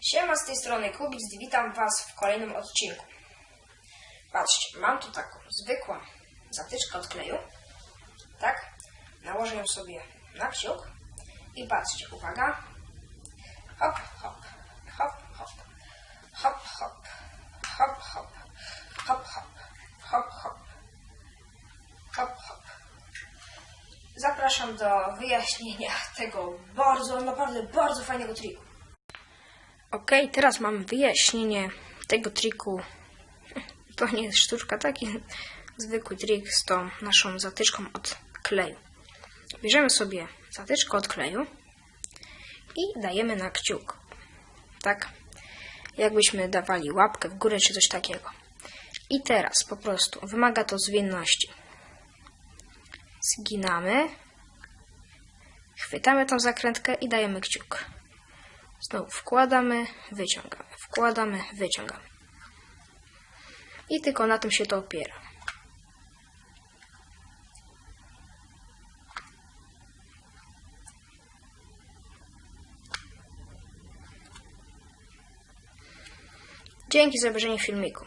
Siema, z tej strony Kubic, witam Was w kolejnym odcinku. Patrzcie, mam tu taką zwykłą zatyczkę od kleju, tak? Nałożę ją sobie na kciuk i patrzcie, uwaga. Hop, hop, hop, hop, hop, hop, hop, hop, hop, hop, hop, hop, hop, hop. Zapraszam do wyjaśnienia tego bardzo, naprawdę bardzo fajnego triku. Ok, teraz mam wyjaśnienie tego triku. To nie jest sztuczka, taki zwykły trik z tą naszą zatyczką od kleju. Bierzemy sobie zatyczkę od kleju i dajemy na kciuk. Tak? Jakbyśmy dawali łapkę w górę czy coś takiego. I teraz po prostu wymaga to zwinności. Zginamy, chwytamy tą zakrętkę i dajemy kciuk. Znowu wkładamy, wyciągamy, wkładamy, wyciągamy. I tylko na tym się to opiera. Dzięki za obejrzenie filmiku.